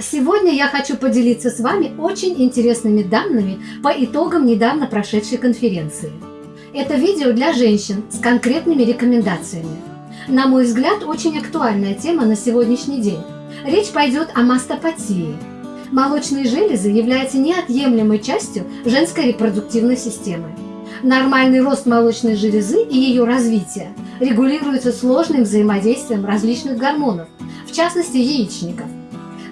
Сегодня я хочу поделиться с вами очень интересными данными по итогам недавно прошедшей конференции. Это видео для женщин с конкретными рекомендациями. На мой взгляд, очень актуальная тема на сегодняшний день. Речь пойдет о мастопатии. Молочные железы являются неотъемлемой частью женской репродуктивной системы. Нормальный рост молочной железы и ее развитие регулируется сложным взаимодействием различных гормонов, в частности яичников.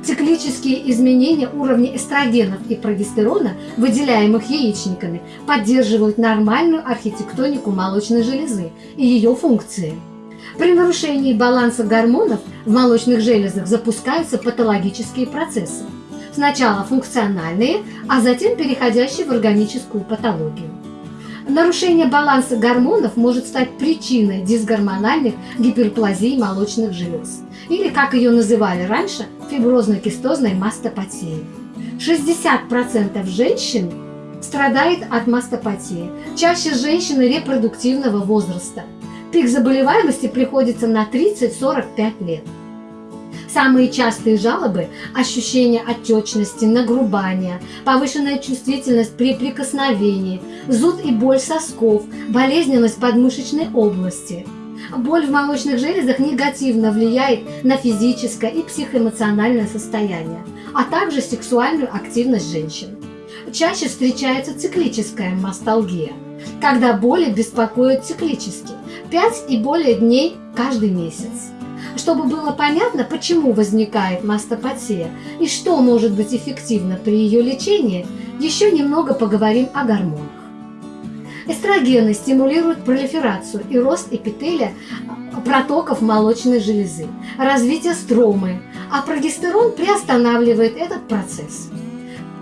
Циклические изменения уровня эстрогенов и прогестерона, выделяемых яичниками, поддерживают нормальную архитектонику молочной железы и ее функции. При нарушении баланса гормонов в молочных железах запускаются патологические процессы. Сначала функциональные, а затем переходящие в органическую патологию. Нарушение баланса гормонов может стать причиной дисгормональных гиперплазий молочных желез, или, как ее называли раньше, фиброзно-кистозной мастопатии. 60% женщин страдает от мастопатии, чаще женщины репродуктивного возраста. Пик заболеваемости приходится на 30-45 лет. Самые частые жалобы – ощущение отечности, нагрубания, повышенная чувствительность при прикосновении, зуд и боль сосков, болезненность подмышечной области. Боль в молочных железах негативно влияет на физическое и психоэмоциональное состояние, а также сексуальную активность женщин. Чаще встречается циклическая масталгия, когда боли беспокоят циклически, 5 и более дней каждый месяц чтобы было понятно, почему возникает мастопатия и что может быть эффективно при ее лечении, еще немного поговорим о гормонах. Эстрогены стимулируют пролиферацию и рост эпителия протоков молочной железы, развитие стромы, а прогестерон приостанавливает этот процесс.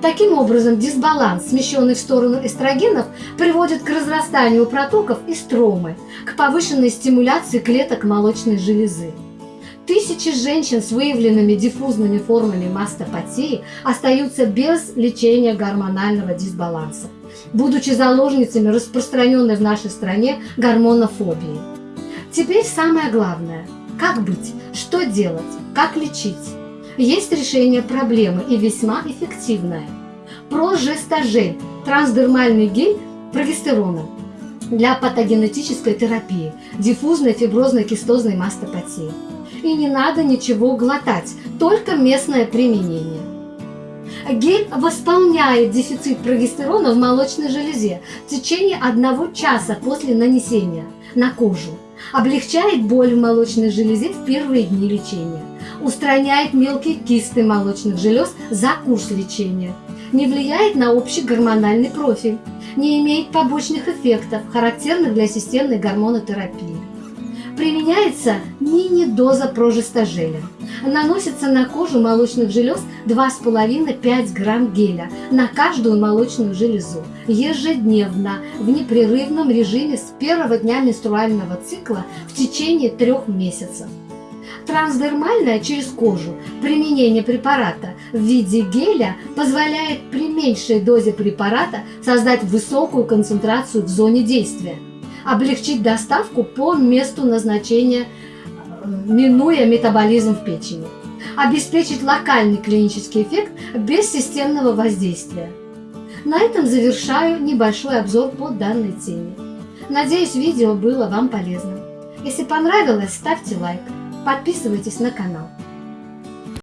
Таким образом, дисбаланс, смещенный в сторону эстрогенов, приводит к разрастанию протоков и стромы, к повышенной стимуляции клеток молочной железы. Тысячи женщин с выявленными диффузными формами мастопатии остаются без лечения гормонального дисбаланса, будучи заложницами распространенной в нашей стране гормонофобии. Теперь самое главное – как быть, что делать, как лечить. Есть решение проблемы и весьма эффективное. Прожестажель – трансдермальный гель прогестерона для патогенетической терапии диффузной фиброзной кистозной мастопатии и не надо ничего глотать, только местное применение. Гель восполняет дефицит прогестерона в молочной железе в течение одного часа после нанесения на кожу, облегчает боль в молочной железе в первые дни лечения, устраняет мелкие кисты молочных желез за курс лечения, не влияет на общий гормональный профиль, не имеет побочных эффектов, характерных для системной гормонотерапии. Применяется мини-доза прожестажеля. Наносится на кожу молочных желез 2,5-5 грамм геля на каждую молочную железу ежедневно в непрерывном режиме с первого дня менструального цикла в течение трех месяцев. Трансдермальное через кожу применение препарата в виде геля позволяет при меньшей дозе препарата создать высокую концентрацию в зоне действия облегчить доставку по месту назначения, минуя метаболизм в печени, обеспечить локальный клинический эффект без системного воздействия. На этом завершаю небольшой обзор по данной теме. Надеюсь, видео было вам полезным. Если понравилось, ставьте лайк, подписывайтесь на канал.